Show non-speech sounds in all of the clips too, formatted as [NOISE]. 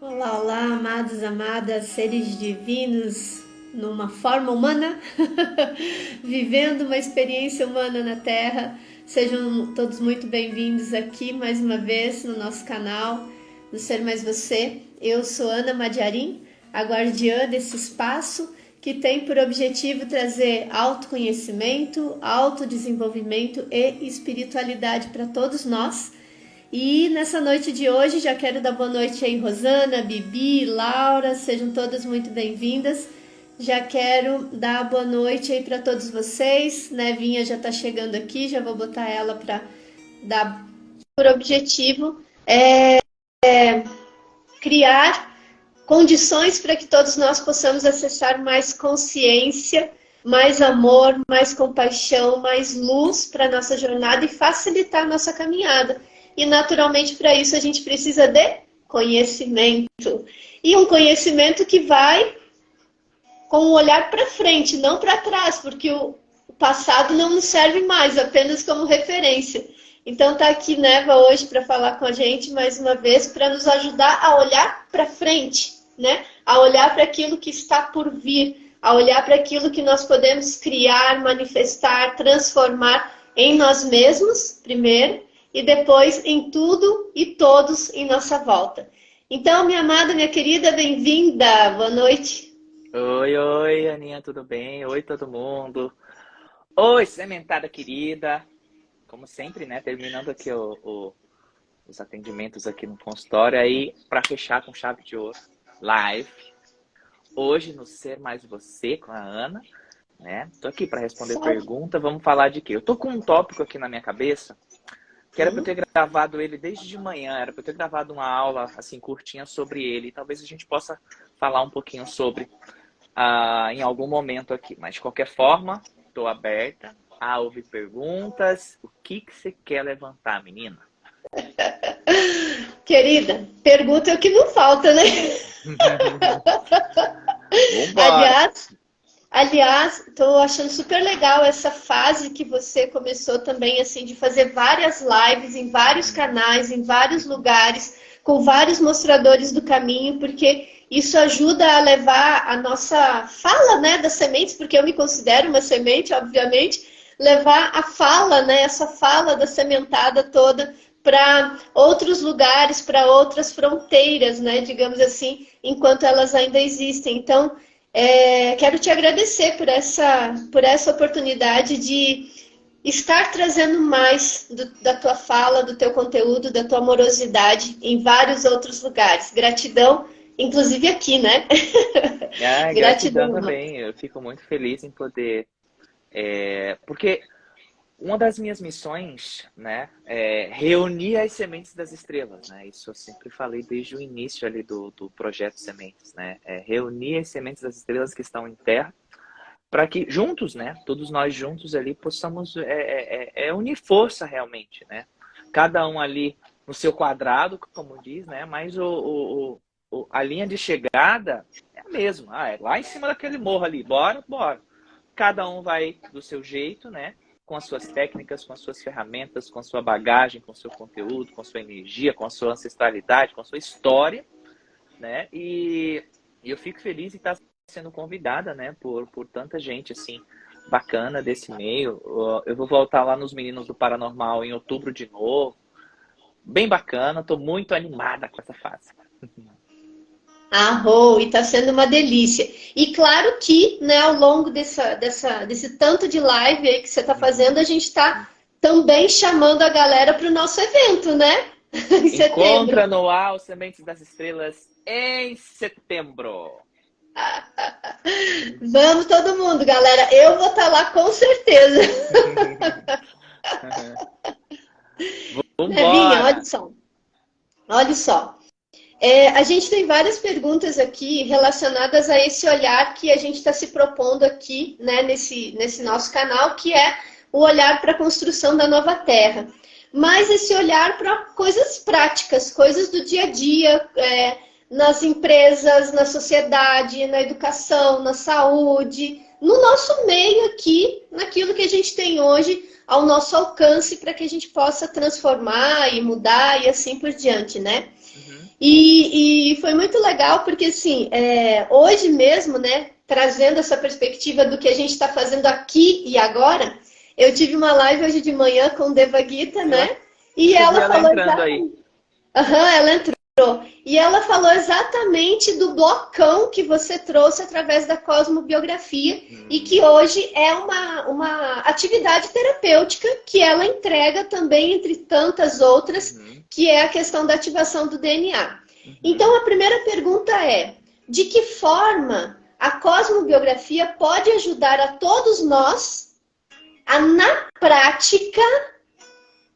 Olá, olá, amados, amadas, seres divinos numa forma humana, [LAUGHS] vivendo uma experiência humana na Terra. Sejam todos muito bem-vindos aqui mais uma vez no nosso canal do Ser Mais Você. Eu sou Ana Madiarim, a guardiã desse espaço que tem por objetivo trazer autoconhecimento, autodesenvolvimento e espiritualidade para todos nós e nessa noite de hoje já quero dar boa noite aí, Rosana, Bibi, Laura, sejam todas muito bem-vindas. Já quero dar boa noite aí para todos vocês. Nevinha já está chegando aqui, já vou botar ela para dar por objetivo é, é, criar condições para que todos nós possamos acessar mais consciência, mais amor, mais compaixão, mais luz para nossa jornada e facilitar nossa caminhada. E naturalmente para isso a gente precisa de conhecimento. E um conhecimento que vai com um olhar para frente, não para trás, porque o passado não nos serve mais, apenas como referência. Então tá aqui Neva hoje para falar com a gente mais uma vez para nos ajudar a olhar para frente, né? A olhar para aquilo que está por vir, a olhar para aquilo que nós podemos criar, manifestar, transformar em nós mesmos, primeiro, e depois em tudo e todos em nossa volta. Então, minha amada, minha querida, bem-vinda. Boa noite. Oi, oi, Aninha, tudo bem? Oi, todo mundo. Oi, sementada querida. Como sempre, né? Terminando aqui o, o, os atendimentos aqui no consultório. Aí, para fechar com chave de ouro, live. Hoje no Ser Mais Você, com a Ana. Né? Tô aqui para responder Só. pergunta. Vamos falar de quê? Eu tô com um tópico aqui na minha cabeça que era para eu ter gravado ele desde de manhã, era para eu ter gravado uma aula assim curtinha sobre ele. Talvez a gente possa falar um pouquinho sobre uh, em algum momento aqui. Mas de qualquer forma, estou aberta a ouvir perguntas. O que, que você quer levantar, menina? [LAUGHS] Querida, pergunta é o que não falta, né? [LAUGHS] [LAUGHS] Aliás, Aliás, estou achando super legal essa fase que você começou também, assim, de fazer várias lives em vários canais, em vários lugares, com vários mostradores do caminho, porque isso ajuda a levar a nossa fala, né, das sementes, porque eu me considero uma semente, obviamente, levar a fala, né, essa fala da sementada toda para outros lugares, para outras fronteiras, né, digamos assim, enquanto elas ainda existem. Então, é, quero te agradecer por essa, por essa oportunidade de estar trazendo mais do, da tua fala, do teu conteúdo, da tua amorosidade em vários outros lugares. Gratidão, inclusive aqui, né? [LAUGHS] Ah, gratidão, gratidão também. Eu fico muito feliz em poder. É, porque uma das minhas missões, né, é reunir as sementes das estrelas, né? Isso eu sempre falei desde o início ali do, do projeto Sementes, né? É reunir as sementes das estrelas que estão em terra para que juntos, né, todos nós juntos ali possamos é, é, é, é, unir força realmente, né? Cada um ali no seu quadrado, como diz, né? Mas o, o, o a linha de chegada é a mesma. Ah, é lá em cima daquele morro ali. Bora, bora. Cada um vai do seu jeito, né? Com as suas técnicas, com as suas ferramentas, com a sua bagagem, com o seu conteúdo, com a sua energia, com a sua ancestralidade, com a sua história, né? E, e eu fico feliz em estar sendo convidada, né, por, por tanta gente, assim, bacana desse meio. Eu vou voltar lá nos Meninos do Paranormal em outubro de novo. Bem bacana, estou muito animada com essa fase. [LAUGHS] Arrou, e está sendo uma delícia. E claro que, né, ao longo dessa, dessa, desse tanto de live aí que você está fazendo, a gente está também chamando a galera para o nosso evento, né? [LAUGHS] Encontra no Al Sementes das Estrelas em setembro. [LAUGHS] Vamos todo mundo, galera. Eu vou estar tá lá com certeza. [LAUGHS] Vambora. olha só. Olha só. É, a gente tem várias perguntas aqui relacionadas a esse olhar que a gente está se propondo aqui, né, nesse, nesse nosso canal, que é o olhar para a construção da nova terra. Mas esse olhar para coisas práticas, coisas do dia a dia, é, nas empresas, na sociedade, na educação, na saúde, no nosso meio aqui, naquilo que a gente tem hoje ao nosso alcance para que a gente possa transformar e mudar e assim por diante, né? E, e foi muito legal porque, assim, é, hoje mesmo, né, trazendo essa perspectiva do que a gente está fazendo aqui e agora, eu tive uma live hoje de manhã com Deva Gita, né? E ela, ela falou... Entrando aí. Uhum, ela entrou. E ela falou exatamente do blocão que você trouxe através da cosmobiografia e que hoje é uma, uma atividade terapêutica que ela entrega também, entre tantas outras, que é a questão da ativação do DNA. Então, a primeira pergunta é, de que forma a cosmobiografia pode ajudar a todos nós a, na prática,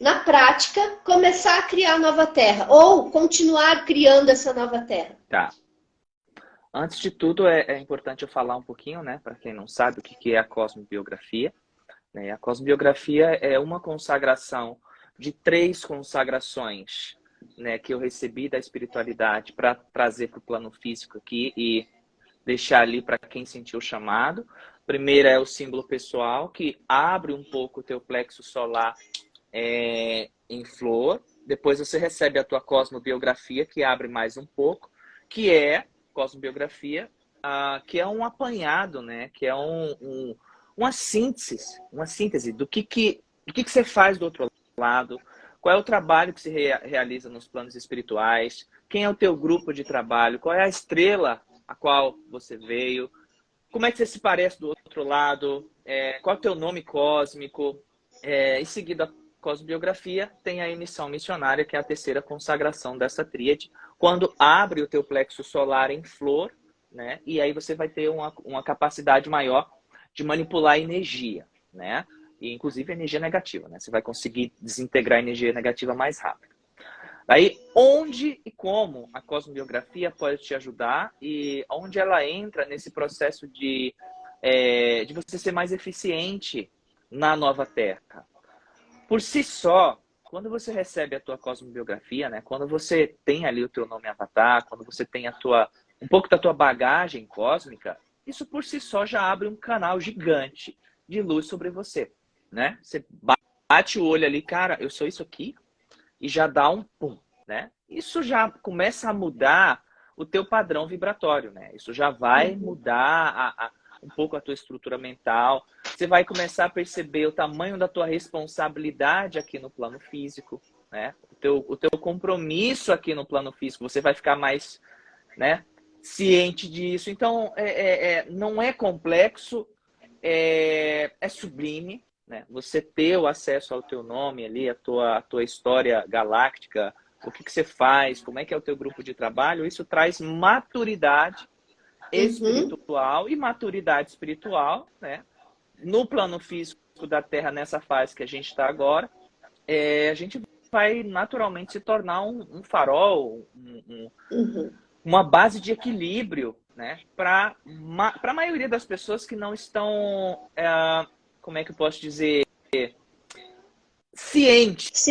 na prática, começar a criar nova terra ou continuar criando essa nova terra? Tá. Antes de tudo, é, é importante eu falar um pouquinho, né, para quem não sabe o que é a cosmobiografia. Né? A cosmobiografia é uma consagração de três consagrações né, que eu recebi da espiritualidade para trazer para o plano físico aqui e deixar ali para quem sentiu o chamado. Primeiro é o símbolo pessoal, que abre um pouco o teu plexo solar é, em flor. Depois você recebe a tua cosmobiografia, que abre mais um pouco, que é cosmobiografia, uh, que é um apanhado, né? Que é um, um, uma síntese, uma síntese do que, que, do que, que você faz do outro lado, qual é o trabalho que se rea realiza nos planos espirituais, quem é o teu grupo de trabalho, qual é a estrela a qual você veio, como é que você se parece do outro lado, é, qual é o teu nome cósmico, é, em seguida cosmobiografia, tem a emissão missionária, que é a terceira consagração dessa tríade, quando abre o teu plexo solar em flor, né? E aí você vai ter uma, uma capacidade maior de manipular energia, né? E, inclusive energia negativa, né? Você vai conseguir desintegrar energia negativa mais rápido. Aí, onde e como a cosmobiografia pode te ajudar e onde ela entra nesse processo de, é, de você ser mais eficiente na nova Terra? Por si só, quando você recebe a tua cosmobiografia, né? Quando você tem ali o teu nome avatar, quando você tem a tua um pouco da tua bagagem cósmica, isso por si só já abre um canal gigante de luz sobre você, né? Você bate o olho ali, cara, eu sou isso aqui, e já dá um pum, né? Isso já começa a mudar o teu padrão vibratório, né? Isso já vai uhum. mudar a, a um pouco a tua estrutura mental. Você vai começar a perceber o tamanho da tua responsabilidade aqui no plano físico, né? O teu, o teu compromisso aqui no plano físico. Você vai ficar mais, né? Ciente disso. Então, é, é, é não é complexo, é, é sublime, né? Você ter o acesso ao teu nome ali, a tua, a tua história galáctica, o que, que você faz, como é que é o teu grupo de trabalho, isso traz maturidade. Espiritual uhum. e maturidade espiritual, né? No plano físico da Terra, nessa fase que a gente está agora, é, a gente vai naturalmente se tornar um, um farol, um, um, uhum. uma base de equilíbrio, né? Para a maioria das pessoas que não estão, é, como é que eu posso dizer, cientes,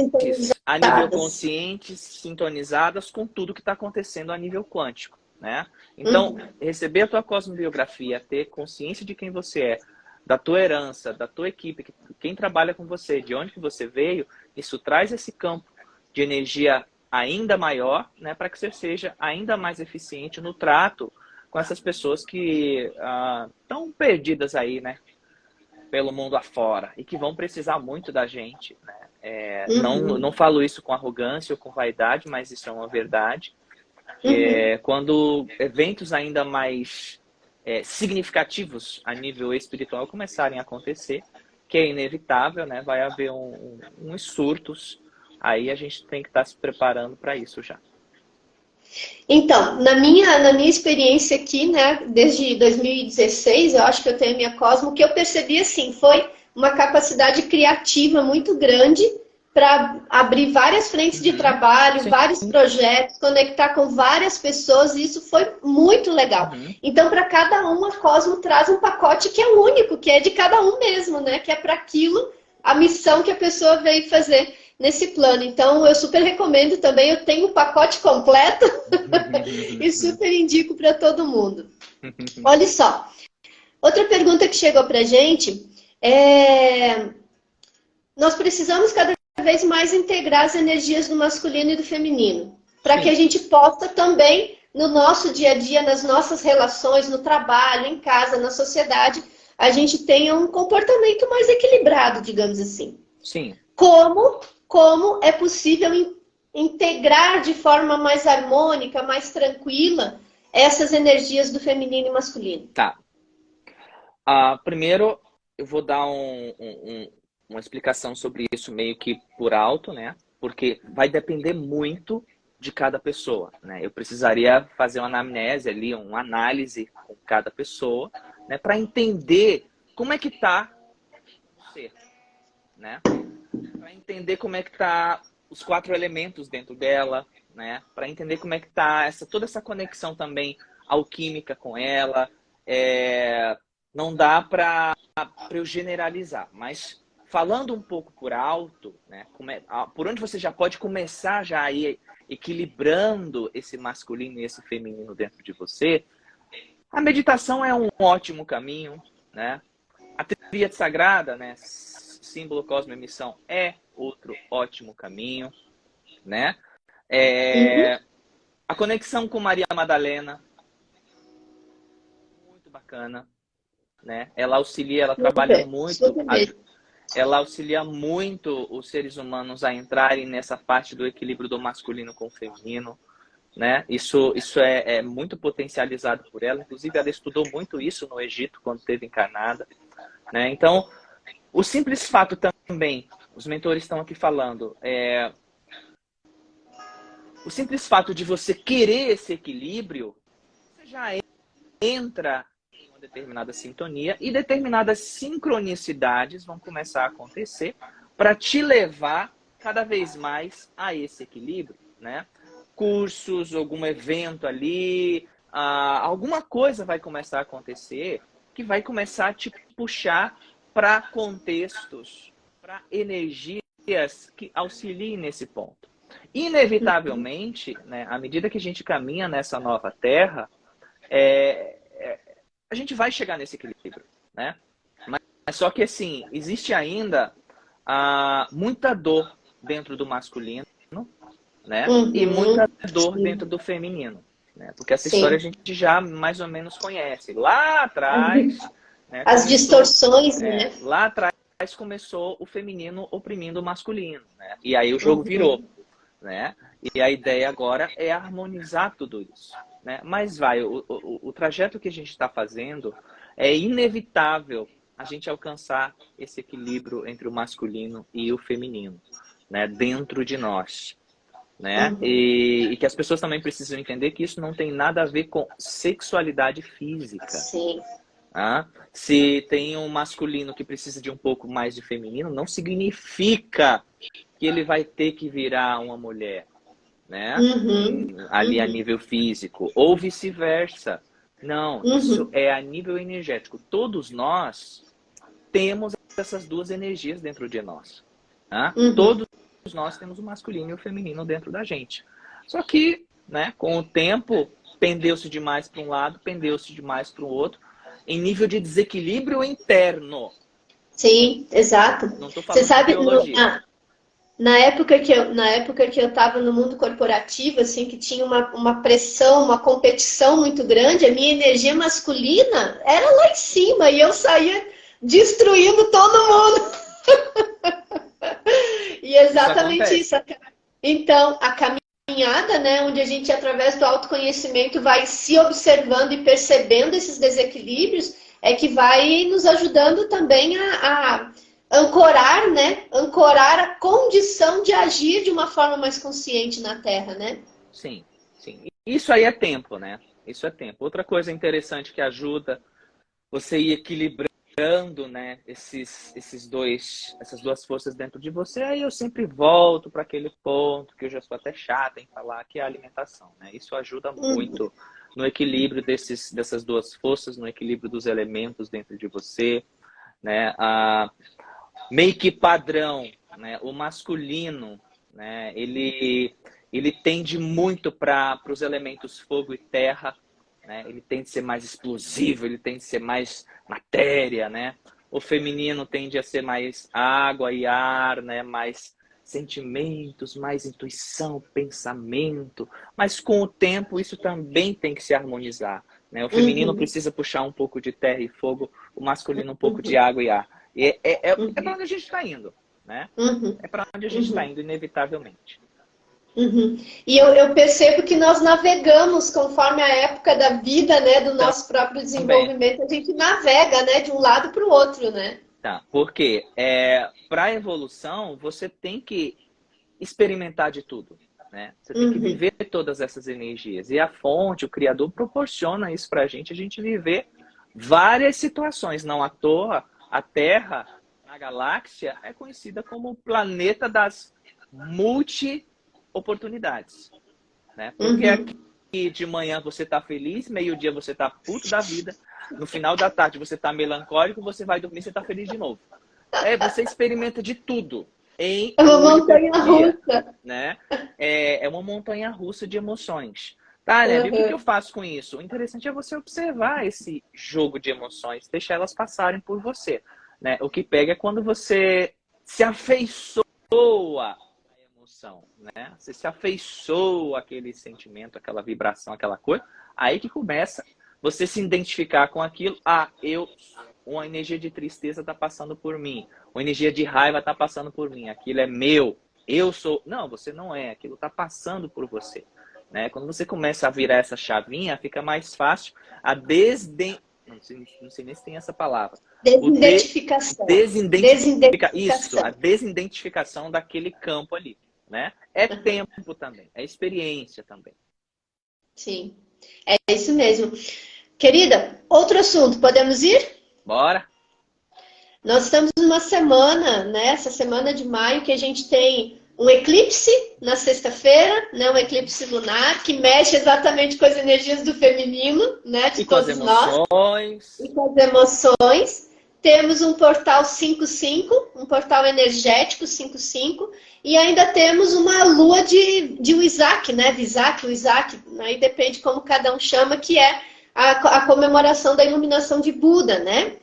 a nível consciente, sintonizadas com tudo que está acontecendo a nível quântico né? Então, uhum. receber a tua cosmobiografia, ter consciência de quem você é, da tua herança, da tua equipe, quem trabalha com você, de onde que você veio, isso traz esse campo de energia ainda maior, né, para que você seja ainda mais eficiente no trato com essas pessoas que estão ah, perdidas aí, né, pelo mundo afora e que vão precisar muito da gente, né? É, uhum. não, não falo isso com arrogância ou com vaidade, mas isso é uma verdade. Uhum. É, quando eventos ainda mais é, significativos a nível espiritual começarem a acontecer, que é inevitável, né? Vai haver um, um, uns surtos. Aí a gente tem que estar tá se preparando para isso já. Então, na minha, na minha experiência aqui, né, desde 2016, eu acho que eu tenho a minha Cosmo, o que eu percebi, assim, foi uma capacidade criativa muito grande para abrir várias frentes de trabalho, Sim. vários projetos, conectar com várias pessoas, e isso foi muito legal. Uhum. Então, para cada um, a Cosmo traz um pacote que é único, que é de cada um mesmo, né? Que é para aquilo, a missão que a pessoa veio fazer nesse plano. Então, eu super recomendo também, eu tenho o pacote completo [LAUGHS] e super indico para todo mundo. [LAUGHS] Olha só, outra pergunta que chegou para gente é... Nós precisamos cada vez mais integrar as energias do masculino e do feminino. para que a gente possa também, no nosso dia a dia, nas nossas relações, no trabalho, em casa, na sociedade, a gente tenha um comportamento mais equilibrado, digamos assim. Sim. Como, como é possível in, integrar de forma mais harmônica, mais tranquila, essas energias do feminino e masculino? Tá. Uh, primeiro, eu vou dar um, um, uma explicação sobre isso meio que por alto, né? Porque vai depender muito de cada pessoa, né? Eu precisaria fazer uma anamnese ali, uma análise com cada pessoa, né? Para entender como é que tá você, né? Para entender como é que tá os quatro elementos dentro dela, né? Para entender como é que tá essa toda essa conexão também alquímica com ela, é, não dá para eu generalizar, mas falando um pouco por alto, né, por onde você já pode começar já a ir equilibrando esse masculino e esse feminino dentro de você, a meditação é um ótimo caminho, né? A tríade sagrada, né, símbolo cosmo emissão é outro ótimo caminho, né? É, uhum. A conexão com Maria Madalena, muito bacana né? Ela auxilia, ela trabalha muito, ela auxilia muito os seres humanos a entrarem nessa parte do equilíbrio do masculino com o feminino, né? Isso, isso é, é muito potencializado por ela. Inclusive, ela estudou muito isso no Egito quando esteve encarnada, né? Então, o simples fato também, os mentores estão aqui falando, é, o simples fato de você querer esse equilíbrio, você já entra determinada sintonia e determinadas sincronicidades vão começar a acontecer para te levar cada vez mais a esse equilíbrio, né? Cursos, algum evento ali, ah, alguma coisa vai começar a acontecer que vai começar a te puxar para contextos, para energias que auxiliem nesse ponto. Inevitavelmente, né, à medida que a gente caminha nessa nova terra, é, a gente vai chegar nesse equilíbrio, né? Mas só que assim, existe ainda ah, muita dor dentro do masculino, né? Uhum. E muita dor dentro do feminino, né? Porque essa Sim. história a gente já mais ou menos conhece. Lá atrás, uhum. né, as começou, distorções, é, né? Lá atrás começou o feminino oprimindo o masculino, né? E aí o jogo uhum. virou, né? E a ideia agora é harmonizar tudo isso. Né? Mas vai, o, o, o trajeto que a gente está fazendo é inevitável a gente alcançar esse equilíbrio entre o masculino e o feminino, né? Dentro de nós. Né? Uhum. E, e, que as pessoas também precisam entender que isso não tem nada a ver com sexualidade física. Sim. Ah, se tem um masculino que precisa de um pouco mais de feminino, não significa que ele vai ter que virar uma mulher né? Uhum, Ali uhum. a nível físico, ou vice-versa. Não, uhum. isso é a nível energético. Todos nós temos essas duas energias dentro de nós. Né? Todos nós temos o masculino e o feminino dentro da gente. Só que, né, com o tempo, pendeu-se demais para um lado, pendeu-se demais para o outro, em nível de desequilíbrio interno. Sim, exato. Não estou falando Você sabe. No, ah, na época que eu na época que eu estava no mundo corporativo assim que tinha uma, uma pressão uma competição muito grande a minha energia masculina era lá em cima e eu saía destruindo todo mundo [LAUGHS] e exatamente isso, isso. então a caminhada né onde a gente através do autoconhecimento vai se observando e percebendo esses desequilíbrios é que vai nos ajudando também a, a ancorar, né? Ancorar a condição de agir de uma forma mais consciente na Terra, né? Sim, sim. Isso aí é tempo, né? Isso é tempo. Outra coisa interessante que ajuda você ir equilibrando, né, esses, esses dois, essas duas forças dentro de você, aí eu sempre volto para aquele ponto que eu já sou até chata em falar, que é a alimentação, né? Isso ajuda uhum. muito no equilíbrio desses, dessas duas forças, no equilíbrio dos elementos dentro de você, né? A, meio que padrão, né? O masculino, né? Ele, ele tende muito para os elementos fogo e terra, né? Ele tende a ser mais explosivo, ele tende a ser mais matéria, né? O feminino tende a ser mais água e ar, né? Mais sentimentos, mais intuição, pensamento, mas com o tempo isso também tem que se harmonizar. Né? O feminino uhum. precisa puxar um pouco de terra e fogo, o masculino um pouco uhum. de água e ar. E é, é, é, uhum. é para onde a gente está indo. Né? Uhum. É para onde a gente está uhum. indo, inevitavelmente. Uhum. E eu, eu, percebo que nós navegamos conforme a época da vida, né, do nosso próprio desenvolvimento, Também. a gente navega, né, de um lado para o outro, né? Tá, porque é, para a evolução você tem que experimentar de tudo, né? Você tem uhum. que viver todas essas energias e a fonte, o criador proporciona isso para a gente, a gente viver várias situações, não à toa a Terra na galáxia é conhecida como o planeta das multi oportunidades. Né? Porque uhum. aqui de manhã você tá feliz, meio-dia você tá puto da vida, no final da tarde você tá melancólico, você vai dormir, você tá feliz de novo. É, você experimenta de tudo. Em é uma montanha dia, russa. Né? É, é uma montanha russa de emoções. Tá, né? Uhum. O que eu faço com isso? O interessante é você observar esse jogo de emoções, deixar elas passarem por você. Né? O que pega é quando você se afeiçoa emoção, né? Você se afeiçoa aquele sentimento, aquela vibração, aquela coisa. Aí que começa você se identificar com aquilo. Ah, eu, uma energia de tristeza está passando por mim. Uma energia de raiva está passando por mim. Aquilo é meu. Eu sou. Não, você não é. Aquilo está passando por você. Né? Quando você começa a virar essa chavinha, fica mais fácil a desden... não, sei, não sei nem se tem essa palavra. Desidentificação. De... Desidentificação. Isso, a desidentificação daquele campo ali né? É tempo também, é experiência também. Sim, é isso mesmo. Querida, outro assunto, podemos ir? Bora! Nós estamos numa semana, né? Essa semana de maio, que a gente tem um eclipse na sexta-feira, né? Um eclipse lunar, que mexe exatamente com as energias do feminino, né? De e todos nós. E com as emoções. Temos um portal 55, um portal energético 55, e ainda temos uma lua de, de Isaac, né? De Isaac, o Isaac, aí depende como cada um chama, que é a, a comemoração da iluminação de Buda, né?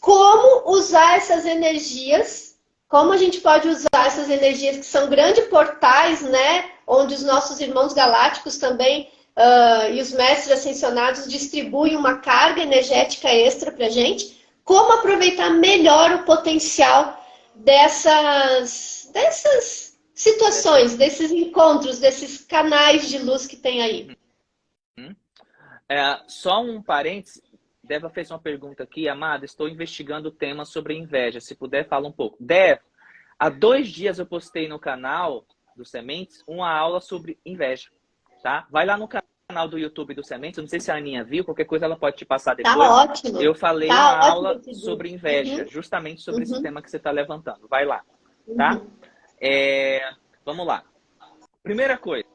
Como usar essas energias, como a gente pode usar essas energias que são grandes portais, né? Onde os nossos irmãos galácticos também uh, e os mestres ascensionados distribuem uma carga energética extra para gente como aproveitar melhor o potencial dessas, dessas situações, desses encontros, desses canais de luz que tem aí. Uhum. É, só um parênteses, Deva fez uma pergunta aqui, Amada, estou investigando o tema sobre inveja, se puder fala um pouco. Deva, há dois dias eu postei no canal do Sementes uma aula sobre inveja, tá? Vai lá no canal do YouTube do Sementes, não sei se a Aninha viu, qualquer coisa ela pode te passar tá depois. Tá ótimo. Eu falei tá uma aula sobre inveja, uhum. justamente sobre uhum. esse tema que você está levantando. Vai lá, tá? Uhum. É, vamos lá. Primeira coisa.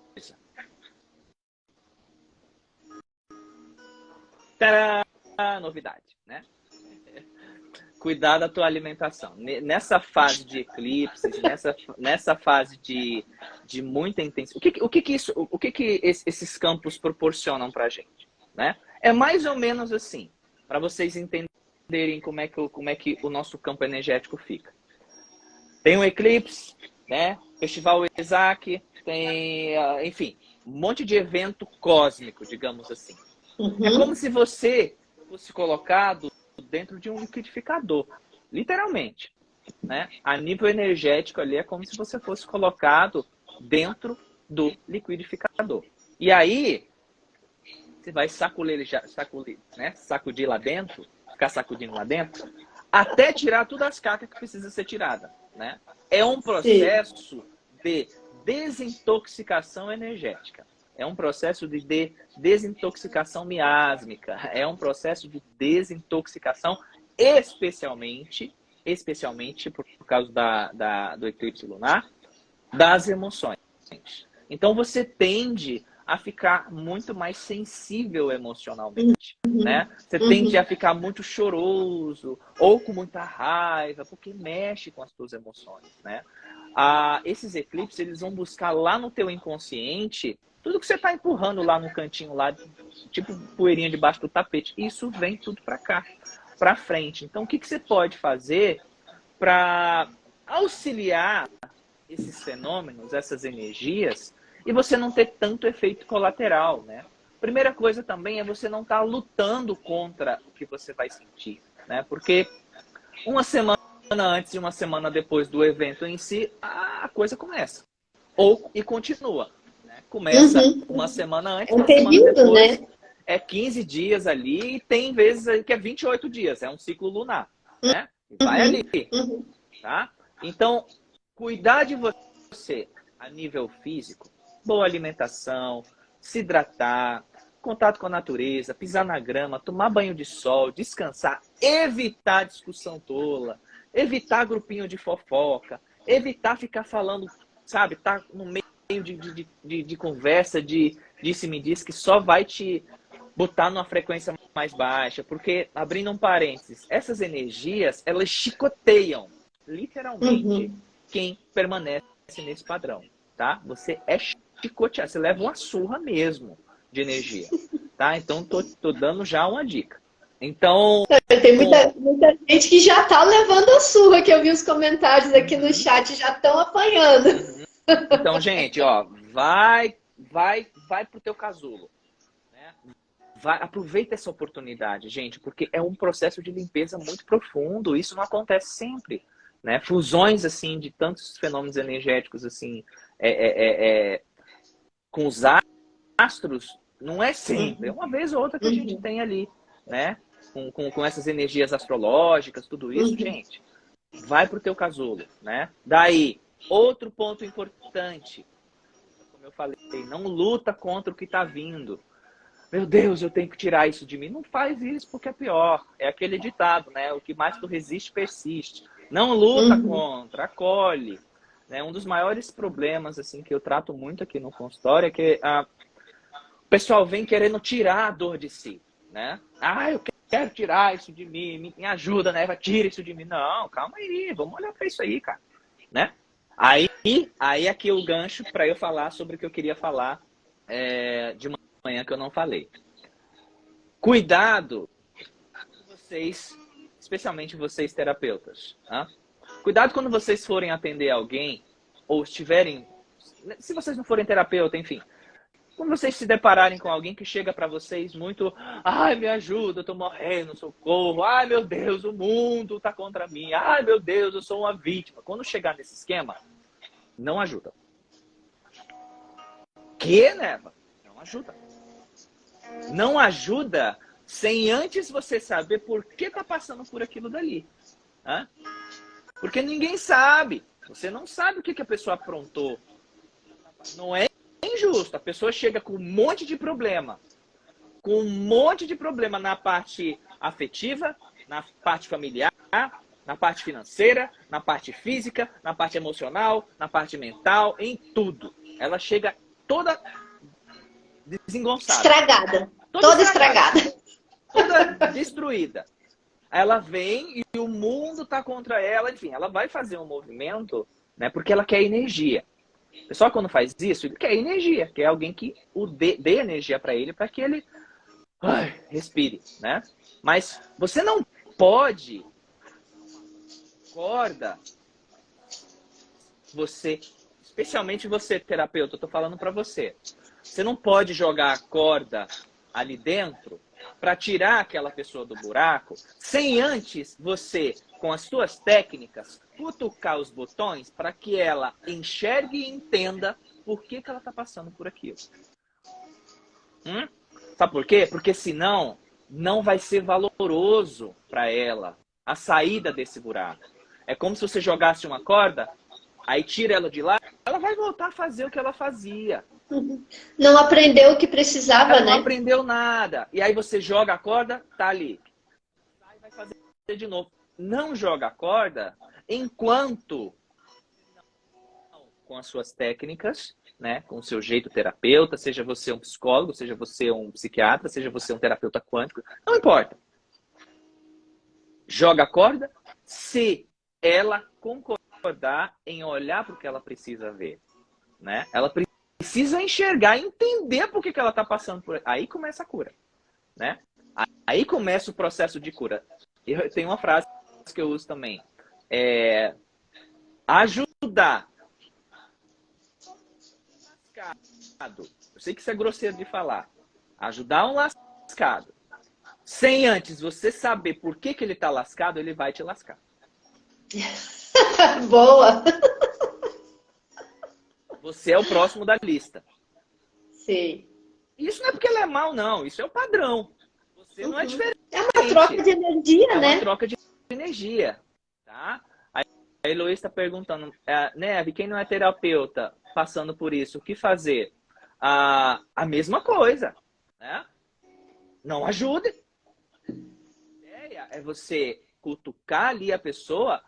Tcharam! Novidade, né? [LAUGHS] Cuidar da tua alimentação. Nessa fase de eclipses, nessa, nessa fase de de muita intensidade. O que, o que, que isso, o que, que esses campos proporcionam para gente? Né? É mais ou menos assim, para vocês entenderem como é, que, como é que o nosso campo energético fica. Tem um eclipse, né? Festival Isaac, tem, ah, enfim, um monte de evento cósmico, digamos assim. Uhum. É como se você fosse colocado dentro de um liquidificador, literalmente. Né? A nível energético ali é como se você fosse colocado dentro do liquidificador. E aí, você vai sacudir, sacudir, né? sacudir lá dentro, ficar sacudindo lá dentro, até tirar todas as cacas que precisa ser tirada. Né? É um processo Sim. de desintoxicação energética. É um processo de, de desintoxicação miásmica. É um processo de desintoxicação especialmente, especialmente por, por causa da, da, do eclipse lunar, das emoções. Então você tende a ficar muito mais sensível emocionalmente, uhum. né? Você uhum. tende a ficar muito choroso ou com muita raiva, porque mexe com as suas emoções, né? Ah, esses eclipses, eles vão buscar lá no teu inconsciente tudo que você está empurrando lá no cantinho, lá, tipo poeirinha debaixo do tapete. Isso vem tudo para cá, para frente. Então, o que, que você pode fazer para auxiliar esses fenômenos, essas energias, e você não ter tanto efeito colateral, né? Primeira coisa também é você não estar tá lutando contra o que você vai sentir, né? Porque uma semana antes e uma semana depois do evento em si, a coisa começa. Ou e continua. Né? Começa uhum. uma semana antes, uma semana depois. Né? É 15 dias ali e tem vezes que é 28 dias, é um ciclo lunar. Né? Vai uhum. ali. Uhum. Tá? Então, cuidar de você a nível físico, boa alimentação, se hidratar, contato com a natureza, pisar na grama, tomar banho de sol, descansar, evitar discussão tola, evitar grupinho de fofoca, evitar ficar falando, sabe, tá no meio de, de, de, de conversa, de disse-me diz que só vai te botar numa frequência mais baixa, porque, abrindo um parênteses, essas energias, elas chicoteiam, literalmente, uhum. quem permanece nesse padrão, tá? Você é chicoteado, você leva uma surra mesmo de energia, tá? Então, tô, tô dando já uma dica. Então. Tem muita, muita gente que já tá levando a surra, que eu vi os comentários aqui no chat, já estão apanhando. Então, gente, ó, vai, vai, vai pro teu casulo. Né? Vai, aproveita essa oportunidade, gente, porque é um processo de limpeza muito profundo. Isso não acontece sempre. Né? Fusões, assim, de tantos fenômenos energéticos, assim, é, é, é, é com os astros, não é sempre. É uma vez ou outra que a gente uhum. tem ali, né? com, com, com essas energias astrológicas, tudo isso, uhum. gente, vai pro teu casulo, né? Daí, outro ponto importante, como eu falei, não luta contra o que está vindo. Meu Deus, eu tenho que tirar isso de mim. Não faz isso porque é pior. É aquele ditado, né? O que mais tu resiste, persiste. Não luta uhum. contra, acolhe. Né? Um dos maiores problemas assim que eu trato muito aqui no consultório é que a... o pessoal vem querendo tirar a dor de si. Né? Ah, eu quero tirar isso de mim, me ajuda, né? Tira isso de mim. Não, calma aí, vamos olhar para isso aí, cara. Né? Aí, aí aqui o gancho para eu falar sobre o que eu queria falar é, de manhã que eu não falei. Cuidado, vocês, especialmente vocês terapeutas. Tá? Cuidado quando vocês forem atender alguém ou estiverem, se vocês não forem terapeuta, enfim, quando vocês se depararem com alguém que chega para vocês muito, ai, me ajuda, eu tô morrendo, socorro, ai, meu Deus, o mundo tá contra mim, ai, meu Deus, eu sou uma vítima. Quando chegar nesse esquema, não ajuda. Que, Neva? Não ajuda. Não ajuda sem antes você saber por que tá passando por aquilo dali. Hã? Porque ninguém sabe. Você não sabe o que, que a pessoa aprontou. Não é injusto. A pessoa chega com um monte de problema. Com um monte de problema na parte afetiva, na parte familiar, na parte financeira, na parte física, na parte emocional, na parte mental, em tudo. Ela chega toda desengonçada. Estragada. Toda, toda estragada. estragada. Toda destruída. Ela vem e o mundo está contra ela. Enfim, ela vai fazer um movimento né, porque ela quer energia. O pessoal, quando faz isso, ele quer energia, quer alguém que o dê, dê energia para ele, para que ele ai, respire, né? Mas você não pode corda você, especialmente você terapeuta, eu tô falando para você. Você não pode jogar a corda ali dentro para tirar aquela pessoa do buraco sem antes você, com as suas técnicas, cutucar os botões para que ela enxergue e entenda por que, que ela está passando por aquilo. Hum? Sabe por quê? Porque senão não vai ser valoroso para ela a saída desse buraco. É como se você jogasse uma corda, aí tira ela de lá, ela vai voltar a fazer o que ela fazia. Não aprendeu o que precisava, ela né? Não aprendeu nada. E aí você joga a corda, tá ali. Aí vai fazer de novo. Não joga a corda enquanto com as suas técnicas, né, com o seu jeito terapeuta, seja você um psicólogo, seja você um psiquiatra, seja você um terapeuta quântico, não importa. Joga a corda se ela concordar em olhar para o que ela precisa ver, né? Ela precisa enxergar, entender por que, que ela está passando por aí começa a cura, né? Aí começa o processo de cura. Eu tenho uma frase que eu uso também é, ajudar. Eu sei que isso é grosseiro de falar. Ajudar um lascado. Sem antes você saber por que, que ele está lascado, ele vai te lascar. [LAUGHS] Boa! Você é o próximo da lista. Sim. Isso não é porque ele é mal, não. Isso é o padrão. Você uhum. não é diferente. É uma troca de energia, é né? É uma troca de energia. Tá? A Heloísa está perguntando, é, Neve, quem não é terapeuta passando por isso, o que fazer? Ah, a mesma coisa. Né? Não ajude. A ideia é você cutucar ali a pessoa.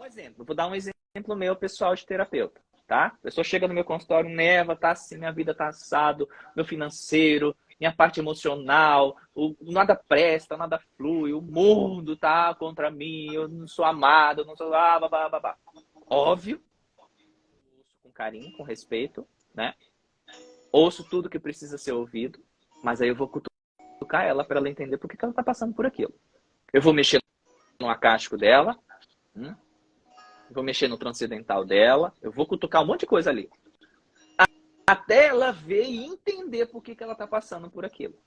Um exemplo, vou dar um exemplo meu pessoal de terapeuta tá? A pessoa chega no meu consultório, neva, tá assim, minha vida tá assado, meu financeiro, minha parte emocional, o, nada presta, nada flui, o mundo tá contra mim, eu não sou amado, eu não sou... Ah, babá, babá. Óbvio, com carinho, com respeito, né? Ouço tudo que precisa ser ouvido, mas aí eu vou cutucar ela para ela entender por que, que ela tá passando por aquilo. Eu vou mexer no acástico dela, hum? Vou mexer no transcendental dela, eu vou cutucar um monte de coisa ali. Até ela ver e entender por que, que ela está passando por aquilo.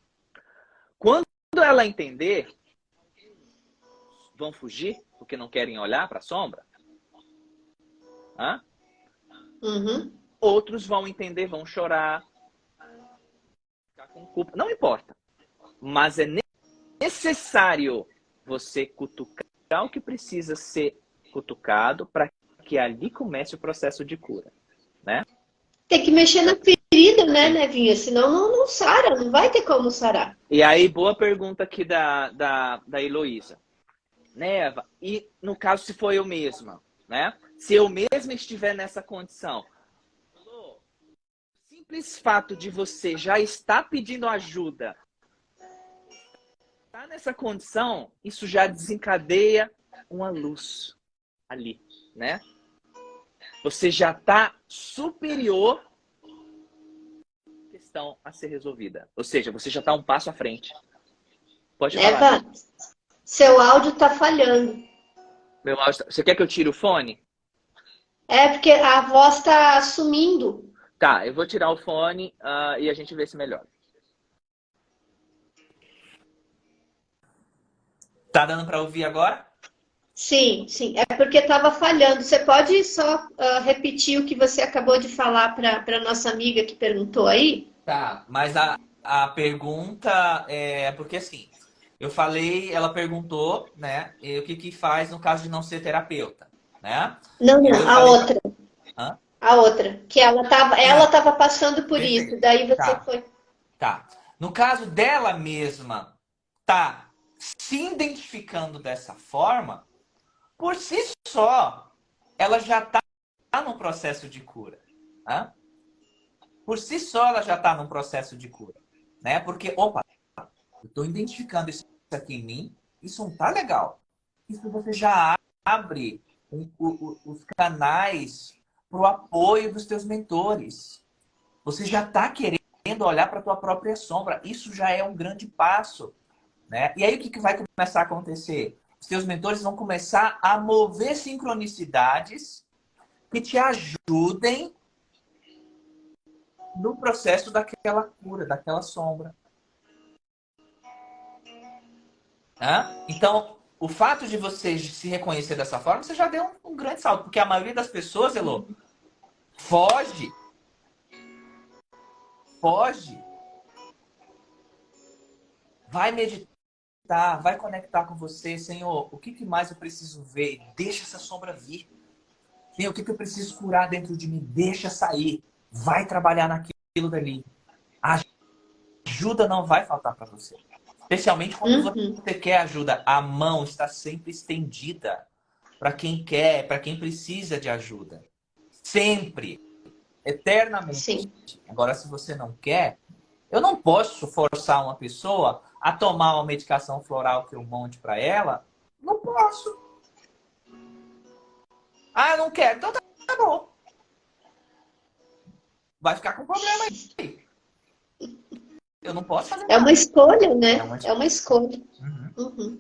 Quando ela entender, vão fugir porque não querem olhar para a sombra. Hã? Uhum. Outros vão entender, vão chorar, ficar com culpa. Não importa. Mas é necessário você cutucar o que precisa ser cutucado para que ali comece o processo de cura, né? Tem que mexer na ferida, né, Nevinha? Senão não, não sara, não vai ter como sarar. E aí, boa pergunta aqui da, da, da Heloísa. Neva, e no caso se for eu mesma, né? Se eu mesma estiver nessa condição, o simples fato de você já estar pedindo ajuda, tá nessa condição, isso já desencadeia uma luz ali, né? Você já está superior à questão a ser resolvida. Ou seja, você já está um passo à frente. Pode falar. Eva, seu áudio está falhando. Meu áudio tá... Você quer que eu tire o fone? É, porque a voz está sumindo. Tá, eu vou tirar o fone uh, e a gente vê se melhora. Tá dando para ouvir agora? Sim, sim. É porque estava falhando. Você pode só uh, repetir o que você acabou de falar para a nossa amiga que perguntou aí? Tá, mas a, a pergunta é porque assim, eu falei, ela perguntou, né, o que que faz no caso de não ser terapeuta, né? Não, não, a falei... outra. Hã? A outra, que ela estava ela tava passando por Perfeito. isso, daí você tá. foi. Tá. No caso dela mesma, tá se identificando dessa forma, por si só, ela já está num processo de cura. Né? Por si só, ela já está num processo de cura. Né? Porque, opa, eu estou identificando isso aqui em mim, isso não está legal. Isso você já abre um, o, os canais para o apoio dos teus mentores. Você já está querendo olhar para a tua própria sombra. Isso já é um grande passo. Né? E aí o que, que vai começar a acontecer? Seus mentores vão começar a mover sincronicidades que te ajudem no processo daquela cura, daquela sombra. Então, o fato de você se reconhecer dessa forma, você já deu um, um grande salto. Porque a maioria das pessoas, Elô, foge. Foge. Vai meditar conectar, vai conectar com você, Senhor, o que, que mais eu preciso ver? Deixa essa sombra vir. Senhor, o que, que eu preciso curar dentro de mim? Deixa sair. Vai trabalhar naquilo dali. A ajuda não vai faltar para você. Especialmente quando uhum. você quer ajuda. A mão está sempre estendida para quem quer, para quem precisa de ajuda. Sempre. Eternamente. Sim. Agora, se você não quer, eu não posso forçar uma pessoa a tomar uma medicação floral que eu monte para ela, não posso. Ah, eu não quero. Então tá, tá bom. Vai ficar com problema aí. Eu não posso fazer É uma escolha, né? É uma escolha. É uma escolha. Uhum. Uhum.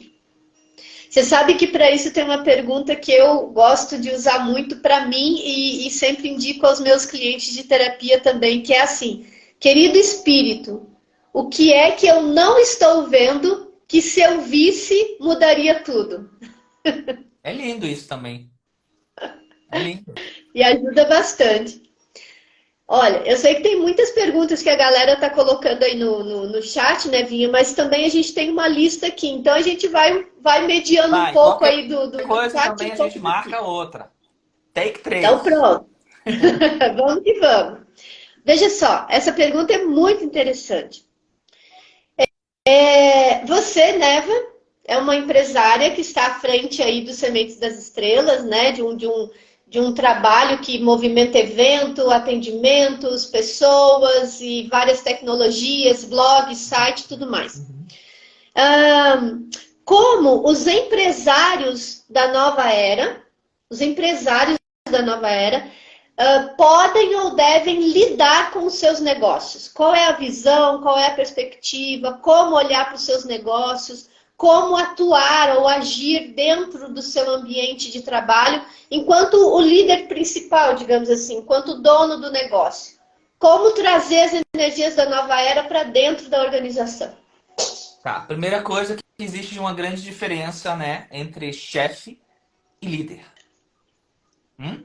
Você sabe que para isso tem uma pergunta que eu gosto de usar muito para mim e, e sempre indico aos meus clientes de terapia também, que é assim, querido espírito, o que é que eu não estou vendo que se eu visse mudaria tudo? É lindo isso também. É lindo. e ajuda bastante. Olha, eu sei que tem muitas perguntas que a galera tá colocando aí no, no, no, chat, né, Vinha? Mas também a gente tem uma lista aqui. Então a gente vai, vai mediando vai, um pouco aí do, do coisa chat. também a gente marca aqui. outra. Take três. Então pronto. [LAUGHS] vamos que vamos. Veja só, essa pergunta é muito interessante. É, você, Neva, é uma empresária que está à frente aí dos Sementes das Estrelas, né? De um, de um, de um trabalho que movimenta evento, atendimentos, pessoas e várias tecnologias, blog, site, tudo mais. Um, como os empresários da nova era, os empresários da nova era, uh, podem ou devem lidar com os seus negócios? Qual é a visão, qual é a perspectiva, como olhar para os seus negócios, como atuar ou agir dentro do seu ambiente de trabalho enquanto o líder principal, digamos assim, enquanto dono do negócio. Como trazer as energias da nova era para dentro da organização? Tá, primeira coisa que existe uma grande diferença, né, entre chefe e líder. Hum?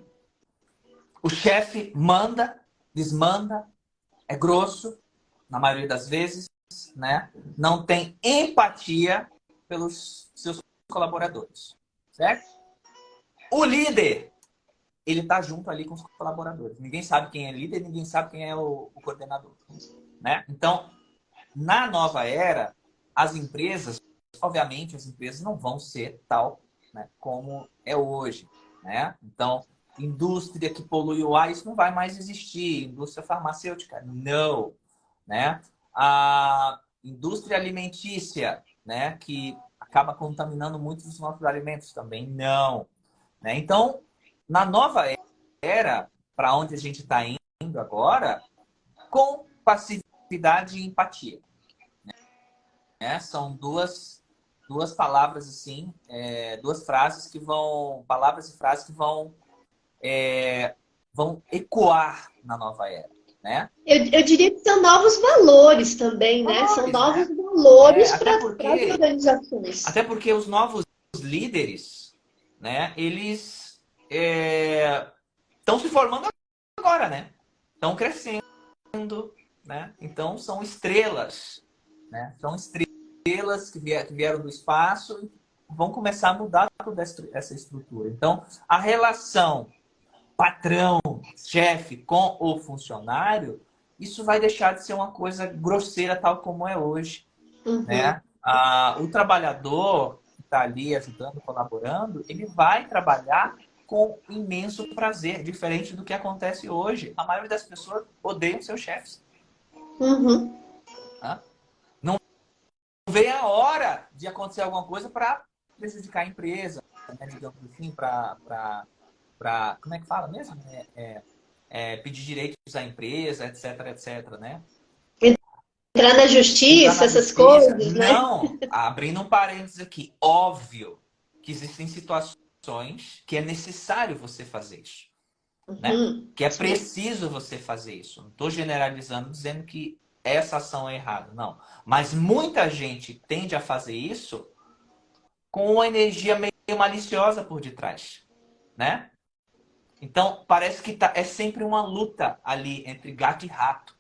O chefe manda, desmanda, é grosso, na maioria das vezes, né? Não tem empatia pelos seus colaboradores, certo? O líder, ele tá junto ali com os colaboradores. Ninguém sabe quem é líder, ninguém sabe quem é o, o coordenador, né? Então, na nova era, as empresas, obviamente, as empresas não vão ser tal né, como é hoje, né? Então, indústria que polui o ar, isso não vai mais existir. Indústria farmacêutica, não. Né? A indústria alimentícia, né, que acaba contaminando muitos dos nossos alimentos também, não. Né? Então, na nova era, para onde a gente está indo agora, com passividade e empatia. Né? São duas, duas palavras assim, é, duas frases que vão, palavras e frases que vão é, vão ecoar na nova era. Né? Eu, eu, diria que são novos valores também, né? Valores, são novos né? valores é, para as organizações. Até porque os novos líderes, né? Eles estão é, se formando agora, né? Estão crescendo, né? Então são estrelas, né? São estrelas que vieram do espaço e vão começar a mudar toda essa estrutura. Então a relação patrão, chefe com o funcionário, isso vai deixar de ser uma coisa grosseira tal como é hoje. Uhum. Né? Ah, o trabalhador que está ali ajudando, colaborando, ele vai trabalhar com imenso prazer, diferente do que acontece hoje. A maioria das pessoas odeiam seus chefes. Uhum. Não vê a hora de acontecer alguma coisa para prejudicar a empresa, né? digamos assim, para para como é que fala mesmo? É, é, é, pedir direitos à empresa, etc, etc, né? Entrar na justiça, Entrar na essas justiça. coisas, né? Não, abrindo um parênteses aqui, óbvio que existem situações que é necessário você fazer isso. Né? Uhum. Que é preciso você fazer isso. Não estou generalizando, dizendo que essa ação é errada, não. Mas muita gente tende a fazer isso com uma energia meio maliciosa por detrás, né? Então, parece que tá, é sempre uma luta ali entre gato e rato.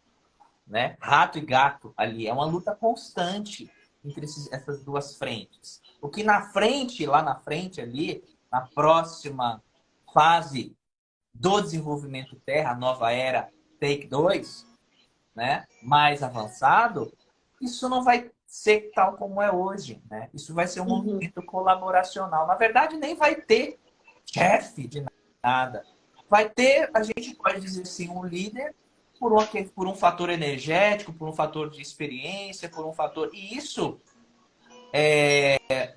Né? Rato e gato ali. É uma luta constante entre esses, essas duas frentes. O que na frente, lá na frente ali, na próxima fase do desenvolvimento Terra, nova era Take 2, né? mais avançado, isso não vai ser tal como é hoje. Né? Isso vai ser um uhum. movimento colaboracional. Na verdade, nem vai ter chefe de nada. Vai ter, a gente pode dizer assim, um líder por um, por um fator energético, por um fator de experiência, por um fator... E isso é,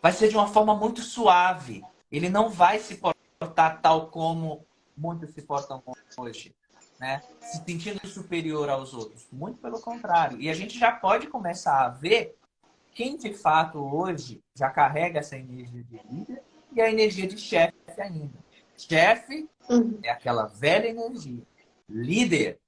vai ser de uma forma muito suave. Ele não vai se portar tal como muitos se portam hoje. Né? Se sentindo superior aos outros. Muito pelo contrário. E a gente já pode começar a ver quem de fato hoje já carrega essa energia de líder e a energia de chefe ainda. Chefe uhum. é aquela velha energia. Líder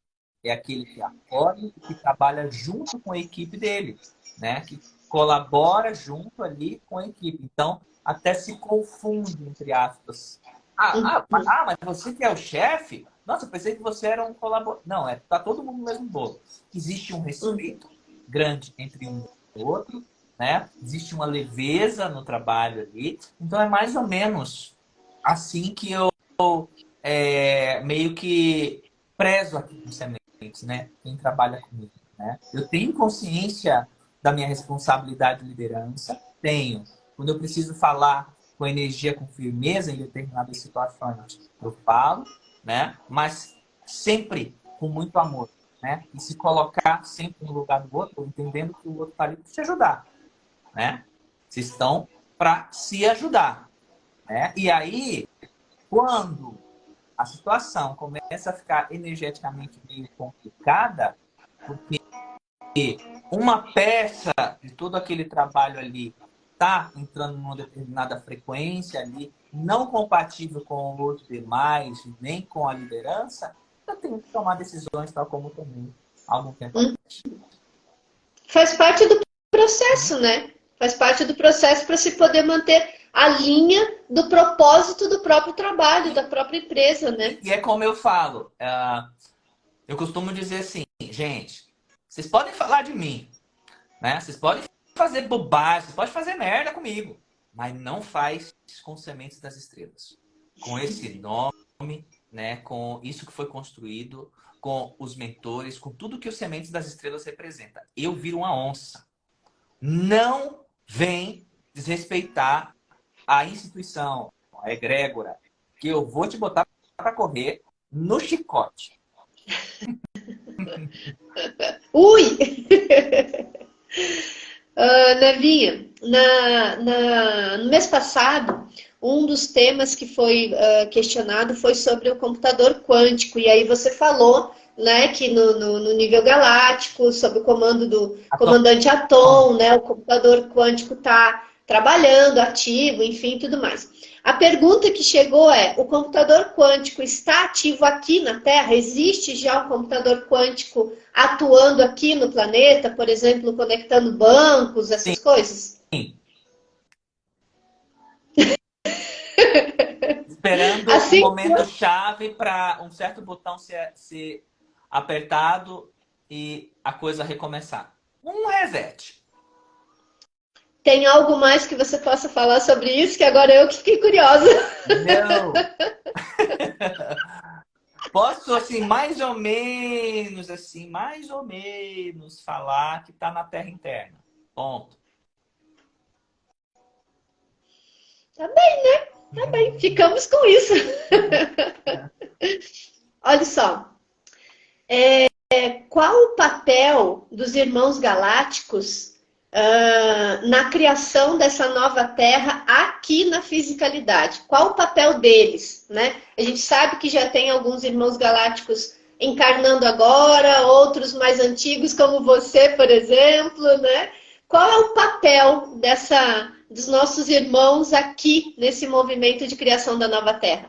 é aquele que acorda e que trabalha junto com a equipe dele, né? Que colabora junto ali com a equipe. Então, até se confunde, entre aspas. Ah, ah, uhum. ah mas você que é o chefe? Nossa, eu pensei que você era um colaborador. Não, é tá todo mundo no mesmo bolo. Existe um respeito grande entre um e o outro, né? Existe uma leveza no trabalho ali. Então, é mais ou menos assim que eu é, meio que prezo aqui nos sementes, né? Quem trabalha comigo, né? Eu tenho consciência da minha responsabilidade de liderança, tenho. Quando eu preciso falar com energia, com firmeza em determinadas situações, eu falo, né? Mas sempre com muito amor, né? E se colocar sempre no lugar do outro, entendendo que o outro está ali para te ajudar, né? Vocês estão para se ajudar, né? E aí, quando a situação começa a ficar energeticamente meio complicada, porque uma peça de todo aquele trabalho ali está entrando numa determinada frequência ali, não compatível com os demais, nem com a liderança, eu tenho que tomar decisões tal como há algum tempo hum. Faz parte do processo, né? Faz parte do processo para se poder manter a linha do propósito do próprio trabalho, da própria empresa, né? E é como eu falo, uh, eu costumo dizer assim, gente, vocês podem falar de mim, né? Vocês podem fazer bobagem, vocês podem fazer merda comigo, mas não faz com sementes das estrelas. Com esse nome, né? Com isso que foi construído, com os mentores, com tudo que os sementes das estrelas representa. Eu viro uma onça. Não vem desrespeitar a instituição, a egrégora, que eu vou te botar para correr no chicote. [LAUGHS] Ui! uh, [LAUGHS] Nevinha, na, na, no mês passado, um dos temas que foi uh, questionado foi sobre o computador quântico. E aí você falou né, que no, no, no nível galáctico, sob o comando do Atom. comandante Atom, né, o computador quântico está trabalhando, ativo, enfim, tudo mais. A pergunta que chegou é: o computador quântico está ativo aqui na Terra? Existe já um computador quântico atuando aqui no planeta, por exemplo, conectando bancos, essas Sim. coisas? Sim. [LAUGHS] Esperando assim, um momento eu... chave para um certo botão ser, ser apertado e a coisa recomeçar. Um reset. Tem algo mais que você possa falar sobre isso? Que agora eu que fiquei curiosa. Não. [LAUGHS] Posso, assim, mais ou menos, assim, mais ou menos falar que está na Terra interna. Ponto. Tá bem, né? Tá bem. Ficamos com isso. [LAUGHS] Olha só. É, qual o papel dos irmãos galácticos na criação dessa nova Terra aqui na fisicalidade? Qual o papel deles? Né? A gente sabe que já tem alguns irmãos galácticos encarnando agora, outros mais antigos, como você, por exemplo, né? Qual é o papel dessa, dos nossos irmãos aqui nesse movimento de criação da nova Terra?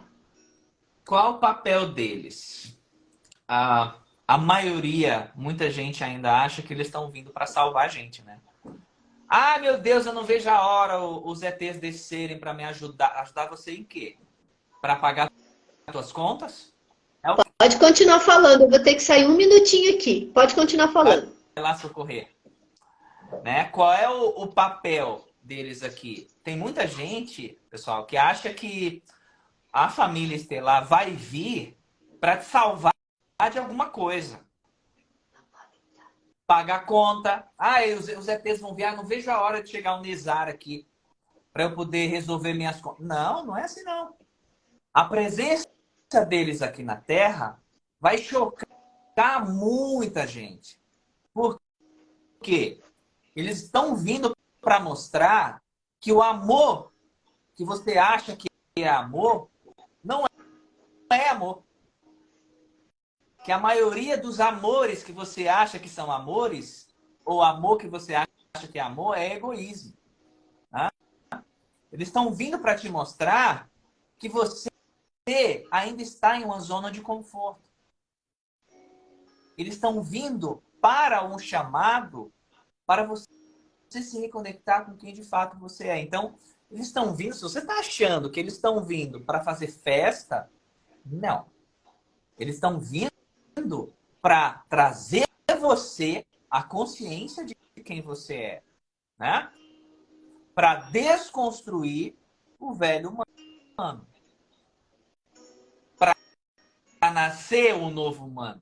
Qual o papel deles? A, a maioria, muita gente ainda acha que eles estão vindo para salvar a gente, né? Ah, meu Deus, eu não vejo a hora os ETs descerem para me ajudar. Ajudar você em quê? Para pagar as suas contas? É o... Pode continuar falando, eu vou ter que sair um minutinho aqui. Pode continuar falando. Vai lá socorrer. Né? Qual é o, o papel deles aqui? Tem muita gente, pessoal, que acha que a família estelar vai vir para te salvar de alguma coisa pagar conta. Ah, os, os ETs vão vir, não vejo a hora de chegar um Nizar aqui para eu poder resolver minhas contas. Não, não é assim não. A presença deles aqui na Terra vai chocar muita gente. Por quê? Eles estão vindo para mostrar que o amor que você acha que é amor, não é amor que a maioria dos amores que você acha que são amores, ou amor que você acha que é amor é egoísmo. Tá? Eles estão vindo para te mostrar que você ainda está em uma zona de conforto. Eles estão vindo para um chamado para você se reconectar com quem de fato você é. Então, eles estão vindo, se você está achando que eles estão vindo para fazer festa, não. Eles estão vindo para trazer você a consciência de quem você é, né? Para desconstruir o velho humano. Para nascer o novo humano.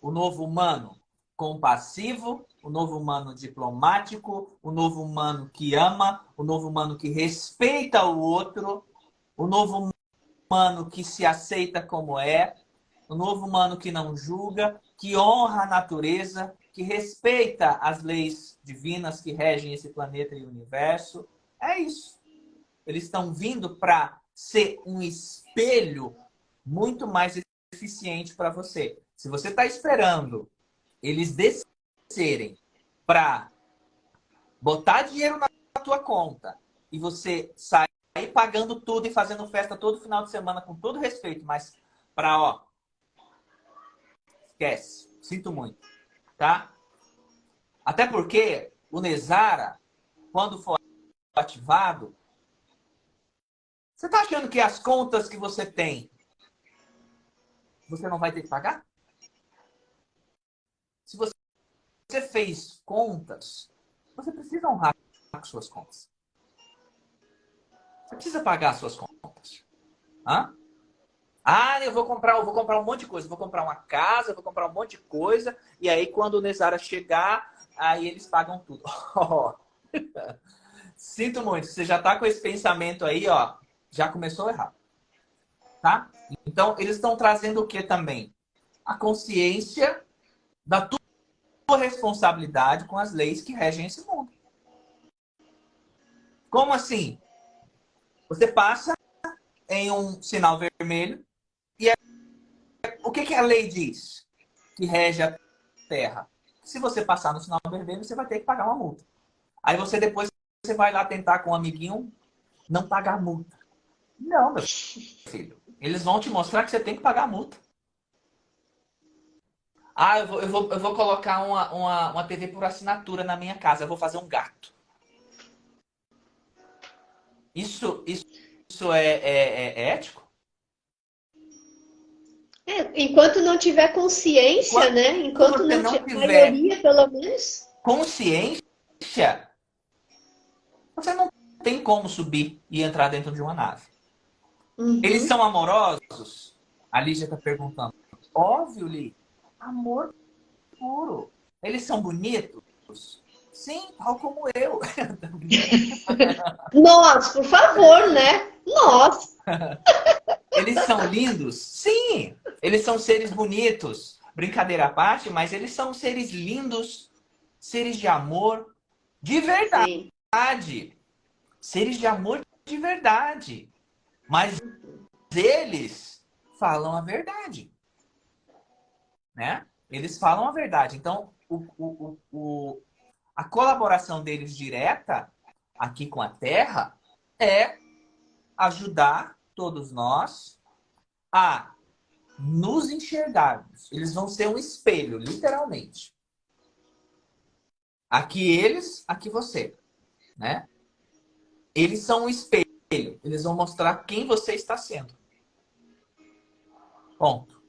O novo humano compassivo, o novo humano diplomático, o novo humano que ama, o novo humano que respeita o outro, o novo humano que se aceita como é, o novo humano que não julga, que honra a natureza, que respeita as leis divinas que regem esse planeta e o universo. É isso. Eles estão vindo para ser um espelho muito mais eficiente para você. Se você está esperando eles descerem para botar dinheiro na tua conta e você sair pagando tudo e fazendo festa todo final de semana com todo respeito, mas para, ó, esquece, sinto muito, tá? Até porque o Nezara, quando for ativado, você tá achando que as contas que você tem, você não vai ter que pagar? Se você fez contas, você precisa honrar suas contas. Você precisa pagar suas contas. Hã? Ah, eu vou comprar, eu vou comprar um monte de coisa. vou comprar uma casa, vou comprar um monte de coisa. E aí, quando o Nezara chegar, aí eles pagam tudo. [LAUGHS] Sinto muito. Você já está com esse pensamento aí, ó. Já começou errado. Tá? Então, eles estão trazendo o que também? A consciência da tua responsabilidade com as leis que regem esse mundo. Como assim? Você passa em um sinal vermelho. O que, que a lei diz que rege a terra? Se você passar no sinal vermelho, você vai ter que pagar uma multa. Aí você depois você vai lá tentar com um amiguinho não pagar multa. Não, meu filho. Eles vão te mostrar que você tem que pagar multa. Ah, eu vou, eu vou, eu vou colocar uma, uma, uma TV por assinatura na minha casa. Eu vou fazer um gato. Isso, isso, isso é, é, é ético? É, enquanto não tiver consciência, enquanto, né? Enquanto não, não tiver maioria, pelo menos. Consciência, você não tem como subir e entrar dentro de uma nave. Uhum. Eles são amorosos? A Lígia está perguntando. Óbvio, Li. Amor puro. Eles são bonitos? Sim, tal como eu. [LAUGHS] Nós, por favor, né? Nós. [LAUGHS] Eles são lindos? Sim. Eles são seres bonitos. Brincadeira à parte, mas eles são seres lindos, seres de amor de verdade. Sim. Seres de amor de verdade. Mas eles falam a verdade. Né? Eles falam a verdade. Então, o, o, o, a colaboração deles direta aqui com a Terra é ajudar todos nós a nos enxergarmos. Eles vão ser um espelho, literalmente. Aqui eles, aqui você. Né? Eles são um espelho. Eles vão mostrar quem você está sendo. Ponto.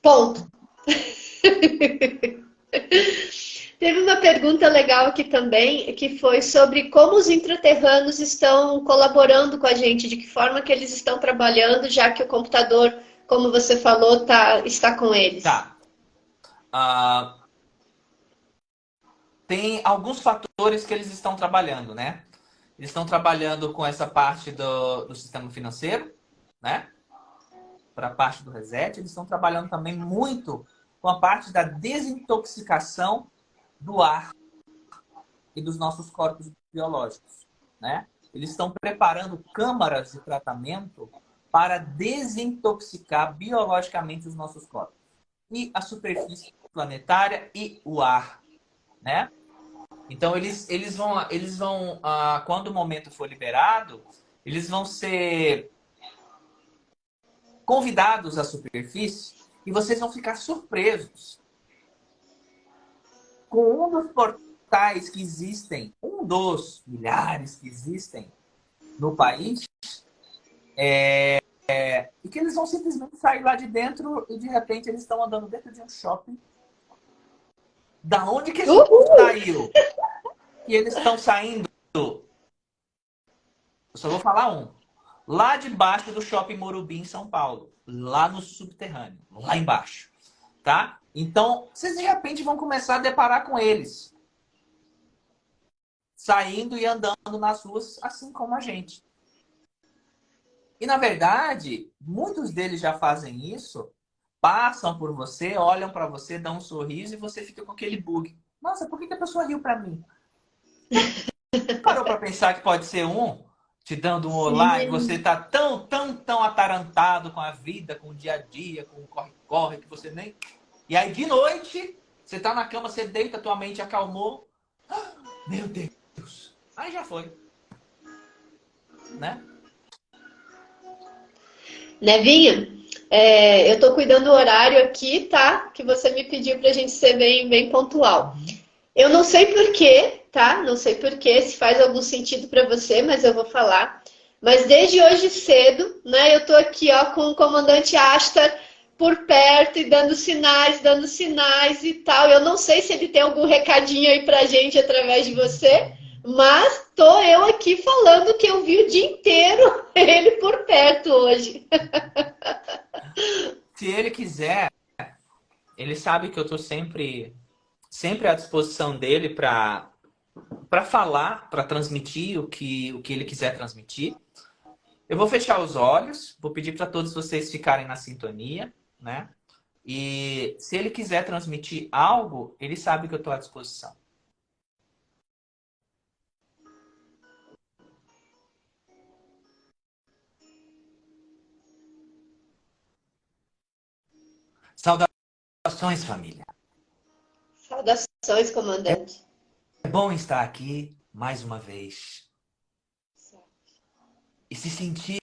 Ponto. [LAUGHS] [LAUGHS] Teve uma pergunta legal aqui também, que foi sobre como os intraterranos estão colaborando com a gente, de que forma que eles estão trabalhando, já que o computador, como você falou, tá, está com eles. Tá. Uh, tem alguns fatores que eles estão trabalhando, né? Eles estão trabalhando com essa parte do, do sistema financeiro, né? Para a parte do reset. Eles estão trabalhando também muito com a parte da desintoxicação do ar e dos nossos corpos biológicos, né? Eles estão preparando câmaras de tratamento para desintoxicar biologicamente os nossos corpos. E a superfície planetária e o ar, né? Então eles, eles vão, eles vão ah, quando o momento for liberado, eles vão ser convidados à superfície e vocês vão ficar surpresos com um dos portais que existem, um dos milhares que existem no país, é, é, e que eles vão simplesmente sair lá de dentro e de repente eles estão andando dentro de um shopping. Da onde que a gente Uhul! saiu? E eles estão saindo. Eu só vou falar um. Lá debaixo do shopping Morumbi, em São Paulo. Lá no subterrâneo. Lá embaixo. Tá? Então, vocês de repente vão começar a deparar com eles. Saindo e andando nas ruas, assim como a gente. E, na verdade, muitos deles já fazem isso, passam por você, olham para você, dão um sorriso e você fica com aquele bug. Nossa, por que a pessoa riu para mim? [LAUGHS] Parou para pensar que pode ser um te dando um olá Sim. e você tá tão, tão, tão atarantado com a vida, com o dia a dia, com o corre-corre, que você nem... E aí, de noite, você tá na cama, você deita, tua mente acalmou. Meu Deus! Aí já foi. Né? Nevinha, é, eu tô cuidando do horário aqui, tá? Que você me pediu pra gente ser bem, bem pontual. Eu não sei porquê, tá? Não sei porquê, se faz algum sentido para você, mas eu vou falar. Mas desde hoje cedo, né, eu tô aqui, ó, com o comandante Astar por perto e dando sinais, dando sinais e tal. Eu não sei se ele tem algum recadinho aí pra gente através de você, mas tô eu aqui falando que eu vi o dia inteiro [LAUGHS] ele por perto hoje. [LAUGHS] Se ele quiser, ele sabe que eu tô sempre sempre à disposição dele para para falar, para transmitir o que o que ele quiser transmitir. Eu vou fechar os olhos, vou pedir para todos vocês ficarem na sintonia, né? E se ele quiser transmitir algo, ele sabe que eu estou à disposição. Saudações, família. Saudações, comandante. É bom estar aqui mais uma vez. E se sentir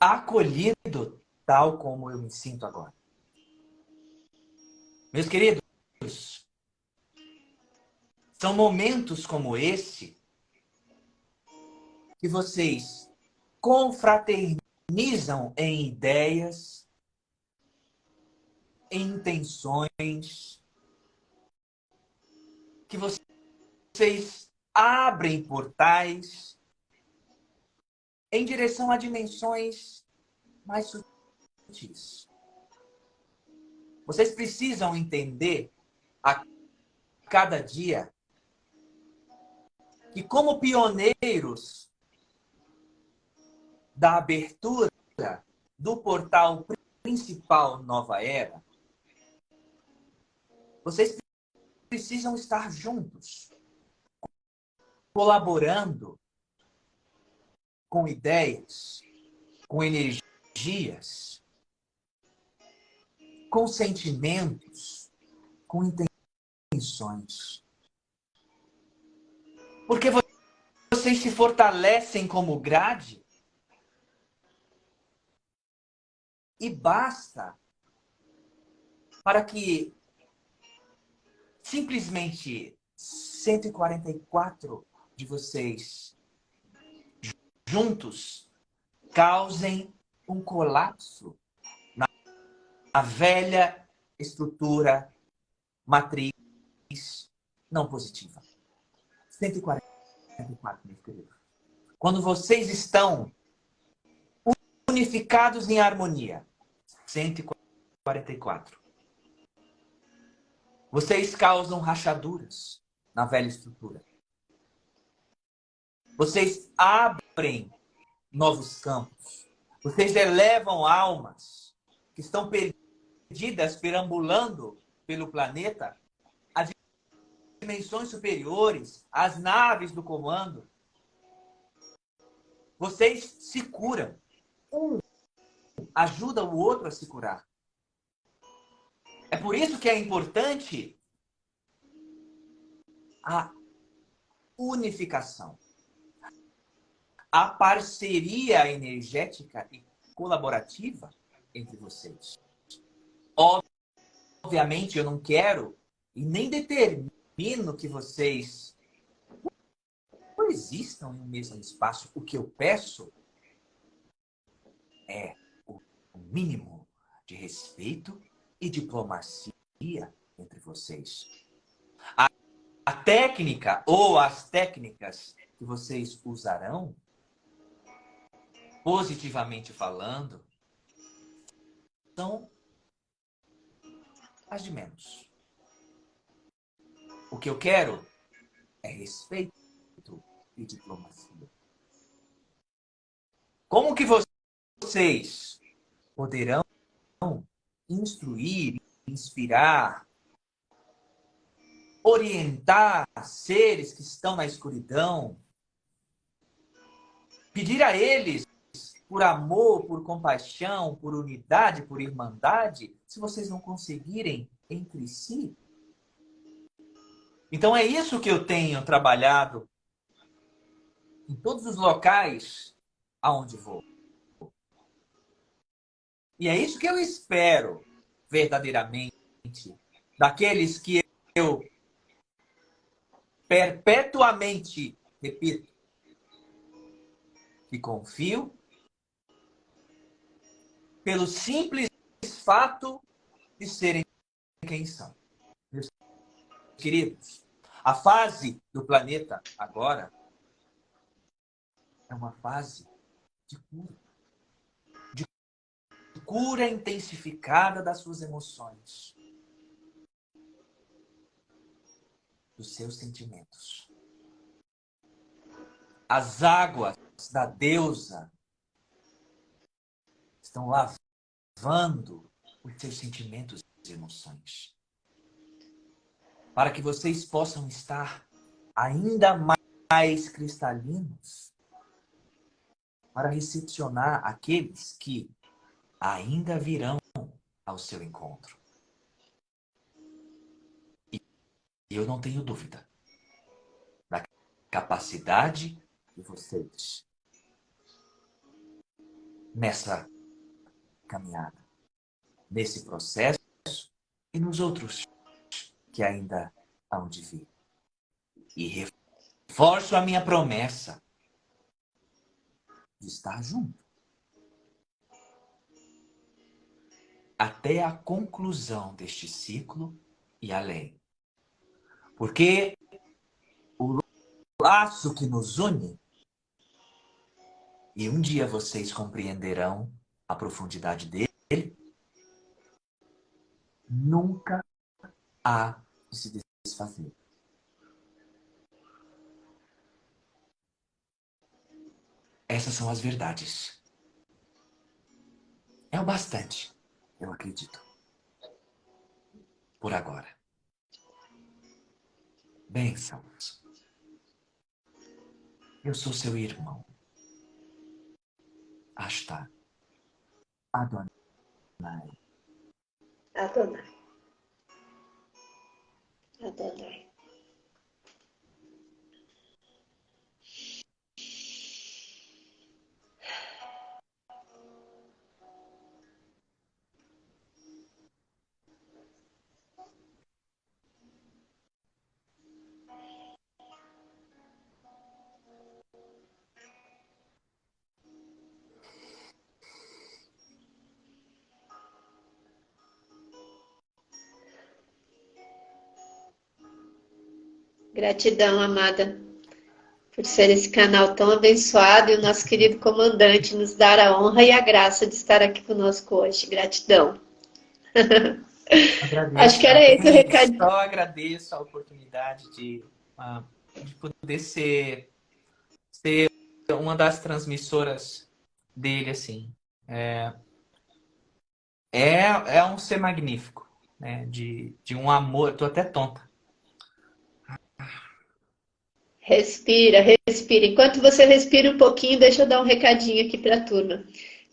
acolhido tal como eu me sinto agora. Meus queridos, são momentos como esse que vocês confraternizam em ideias, intenções, que vocês abrem portais em direção a dimensões mais sutis. Vocês precisam entender a cada dia que como pioneiros da abertura do portal principal Nova Era, vocês precisam estar juntos, colaborando com ideias, com energias, com sentimentos, com intenções. Porque vocês se fortalecem como grade e basta para que simplesmente 144 de vocês juntos causem um colapso na, na velha estrutura matriz não positiva. 144, meus queridos. Quando vocês estão unificados em harmonia. 144. Vocês causam rachaduras na velha estrutura. Vocês abrem novos campos. Vocês elevam almas que estão perdidas, perambulando pelo planeta, a dimensões superiores, as naves do comando. Vocês se curam. Um ajuda o outro a se curar. É por isso que é importante a unificação, a parceria energética e colaborativa entre vocês. Obviamente, eu não quero e nem determino que vocês coexistam em um mesmo espaço. O que eu peço é o mínimo de respeito e diplomacia entre vocês. A, a técnica ou as técnicas que vocês usarão, positivamente falando, são as de menos. O que eu quero é respeito e diplomacia. Como que vocês poderão instruir, inspirar, orientar seres que estão na escuridão, pedir a eles por amor, por compaixão, por unidade, por irmandade, se vocês não conseguirem entre si? Então é isso que eu tenho trabalhado em todos os locais aonde vou. E é isso que eu espero verdadeiramente daqueles que eu perpetuamente repito que confio pelo simples fato de serem quem são. Meus queridos, a fase do planeta agora é uma fase de cura. Cura intensificada das suas emoções. Dos seus sentimentos. As águas da deusa estão lavando os seus sentimentos e emoções. Para que vocês possam estar ainda mais cristalinos para recepcionar aqueles que ainda virão ao seu encontro. E eu não tenho dúvida da capacidade de vocês nessa caminhada, nesse processo e nos outros que ainda hão de vir. E reforço a minha promessa de estar junto. Até a conclusão deste ciclo e além. Porque o laço que nos une, e um dia vocês compreenderão a profundidade dele, nunca há de se desfazer. Essas são as verdades. É o bastante, eu acredito. Por agora. Bênçãos. Eu sou seu irmão. Asta. Adonai. Adonai. Adonai. Gratidão, amada, por ser esse canal tão abençoado e o nosso querido comandante nos dar a honra e a graça de estar aqui conosco hoje. Gratidão. Agradeço, Acho que era esse o recado. Só agradeço a oportunidade de, uh, de poder ser, ser uma das transmissoras dele, assim. É, é, é um ser magnífico, né? De, de um amor. Tô até tonta Respira, respira. Enquanto você respira um pouquinho, deixa eu dar um recadinho aqui para a turma.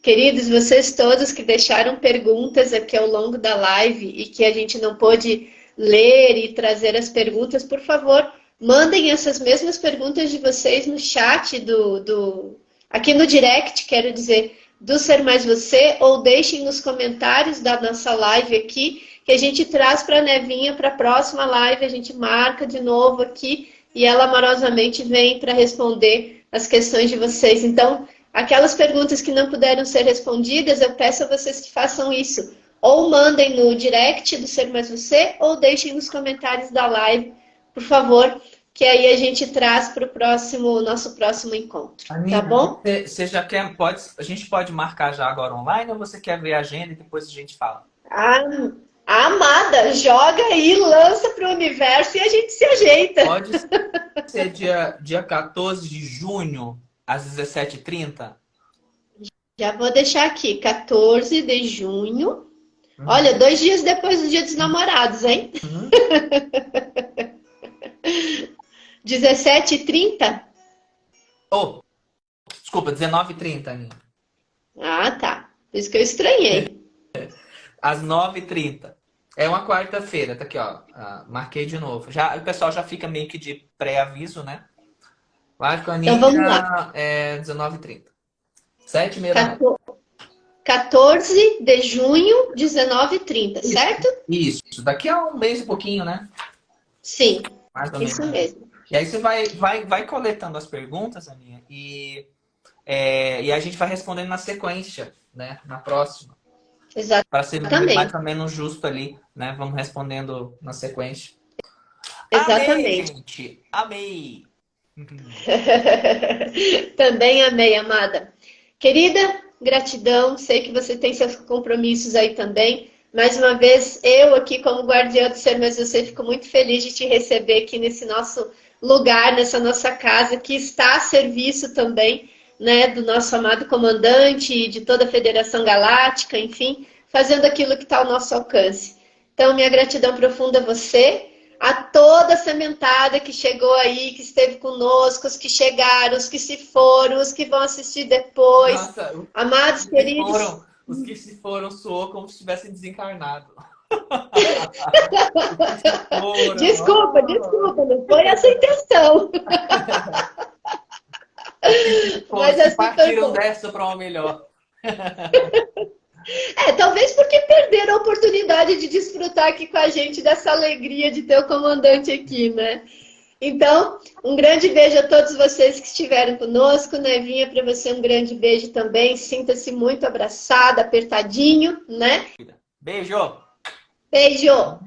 Queridos, vocês todos que deixaram perguntas aqui ao longo da live e que a gente não pôde ler e trazer as perguntas, por favor, mandem essas mesmas perguntas de vocês no chat do, do aqui no direct, quero dizer, do Ser Mais Você, ou deixem nos comentários da nossa live aqui, que a gente traz para a Nevinha para a próxima live, a gente marca de novo aqui e ela amorosamente vem para responder as questões de vocês. Então, aquelas perguntas que não puderam ser respondidas, eu peço a vocês que façam isso. Ou mandem no direct do Ser Mais Você, ou deixem nos comentários da live, por favor, que aí a gente traz para o próximo, nosso próximo encontro. Amiga, tá bom? Você já quer, pode, a gente pode marcar já agora online ou você quer ver a agenda e depois a gente fala? Ah, amada, joga aí, lança para o universo e a gente se ajeita. Pode ser dia, dia 14 de junho, às 17h30? Já vou deixar aqui, 14 de junho. Uhum. Olha, dois dias depois do dia dos namorados, hein? Uhum. [LAUGHS] 17h30? Oh, desculpa, 19h30, Aninha. Ah, tá. Por isso que eu estranhei. Às 9h30. É uma quarta-feira, tá aqui, ó. Ah, marquei de novo. Já, o pessoal já fica meio que de pré-aviso, né? Live com a Aninha então, vamos lá. é 19h30. 7h30 da noite. 14 de junho, 19h30, certo? Isso, daqui a um mês e pouquinho, né? Sim, isso mesmo. E aí você vai, vai, vai coletando as perguntas, Aninha, e, é, e a gente vai respondendo na sequência, né? Na próxima. Exatamente. Para ser mais ou menos justo ali, né? Vamos respondendo na sequência. Exatamente. Amei! [LAUGHS] Também amei, amada. Querida, gratidão. Sei que você tem seus compromissos aí também. Mais uma vez, eu aqui como guardiã do ser, mas você fico muito feliz de te receber aqui nesse nosso lugar, nessa nossa casa, que está a serviço também né, do nosso amado comandante e de toda a Federação Galáctica, enfim, fazendo aquilo que está ao nosso alcance. Então, minha gratidão profunda a você, a toda a sementada que chegou aí, que esteve conosco, os que chegaram, os que se foram, os que vão assistir depois. Nossa, Amados queridos. Foram, os que se foram soou como se tivessem desencarnado. [LAUGHS] desculpa, desculpa, não foi essa a intenção. [LAUGHS] Mas assim partiram dessa para uma melhor. [LAUGHS] É, talvez porque perderam a oportunidade de desfrutar aqui com a gente dessa alegria de ter o comandante aqui, né? Então, um grande beijo a todos vocês que estiveram conosco. Nevinha, para você um grande beijo também. Sinta-se muito abraçada, apertadinho, né? Beijo! Beijo!